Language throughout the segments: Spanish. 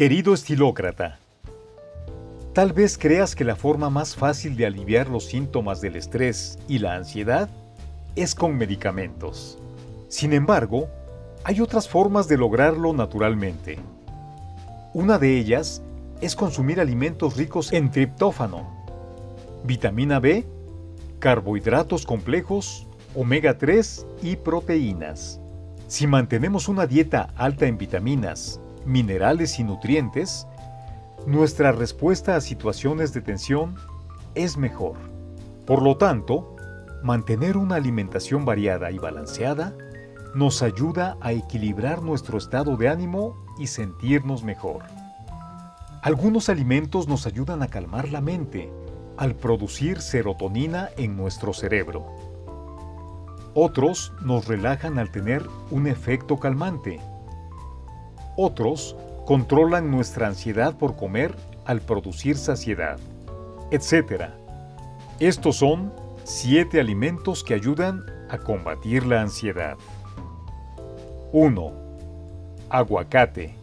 Querido estilócrata, tal vez creas que la forma más fácil de aliviar los síntomas del estrés y la ansiedad es con medicamentos. Sin embargo, hay otras formas de lograrlo naturalmente. Una de ellas es consumir alimentos ricos en triptófano, vitamina B, carbohidratos complejos, omega 3 y proteínas. Si mantenemos una dieta alta en vitaminas, minerales y nutrientes, nuestra respuesta a situaciones de tensión es mejor. Por lo tanto, mantener una alimentación variada y balanceada nos ayuda a equilibrar nuestro estado de ánimo y sentirnos mejor. Algunos alimentos nos ayudan a calmar la mente al producir serotonina en nuestro cerebro. Otros nos relajan al tener un efecto calmante otros controlan nuestra ansiedad por comer al producir saciedad, etc. Estos son 7 alimentos que ayudan a combatir la ansiedad. 1. Aguacate.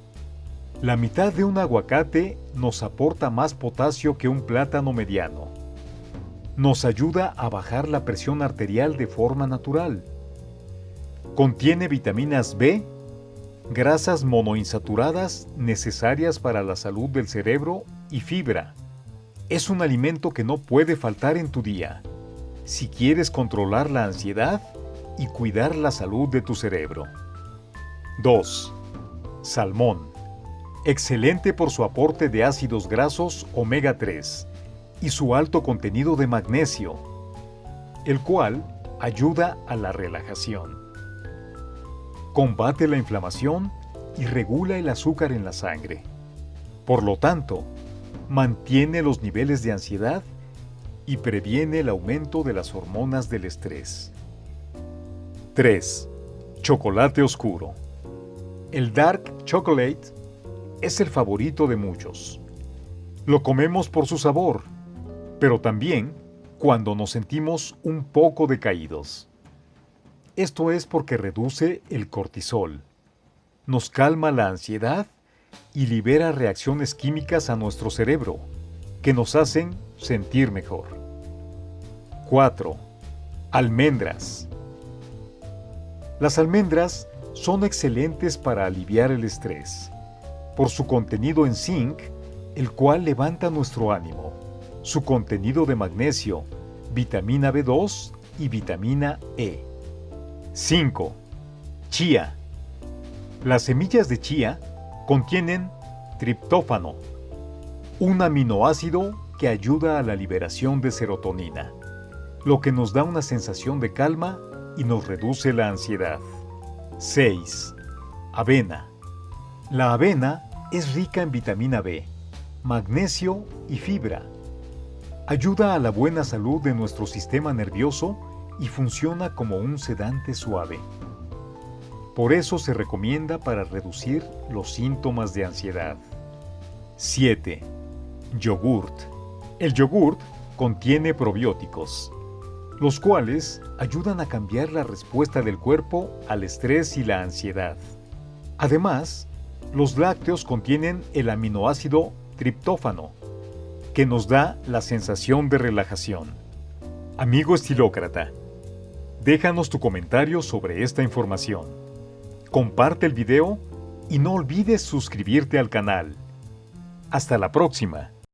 La mitad de un aguacate nos aporta más potasio que un plátano mediano. Nos ayuda a bajar la presión arterial de forma natural. Contiene vitaminas B grasas monoinsaturadas necesarias para la salud del cerebro y fibra. Es un alimento que no puede faltar en tu día si quieres controlar la ansiedad y cuidar la salud de tu cerebro. 2. Salmón. Excelente por su aporte de ácidos grasos omega 3 y su alto contenido de magnesio, el cual ayuda a la relajación combate la inflamación y regula el azúcar en la sangre. Por lo tanto, mantiene los niveles de ansiedad y previene el aumento de las hormonas del estrés. 3. Chocolate oscuro. El dark chocolate es el favorito de muchos. Lo comemos por su sabor, pero también cuando nos sentimos un poco decaídos. Esto es porque reduce el cortisol, nos calma la ansiedad y libera reacciones químicas a nuestro cerebro que nos hacen sentir mejor. 4. Almendras. Las almendras son excelentes para aliviar el estrés, por su contenido en zinc, el cual levanta nuestro ánimo, su contenido de magnesio, vitamina B2 y vitamina E. 5. Chía. Las semillas de chía contienen triptófano, un aminoácido que ayuda a la liberación de serotonina, lo que nos da una sensación de calma y nos reduce la ansiedad. 6. Avena. La avena es rica en vitamina B, magnesio y fibra. Ayuda a la buena salud de nuestro sistema nervioso y funciona como un sedante suave. Por eso se recomienda para reducir los síntomas de ansiedad. 7. Yogurt. El yogurt contiene probióticos, los cuales ayudan a cambiar la respuesta del cuerpo al estrés y la ansiedad. Además, los lácteos contienen el aminoácido triptófano, que nos da la sensación de relajación. Amigo estilócrata, Déjanos tu comentario sobre esta información. Comparte el video y no olvides suscribirte al canal. Hasta la próxima.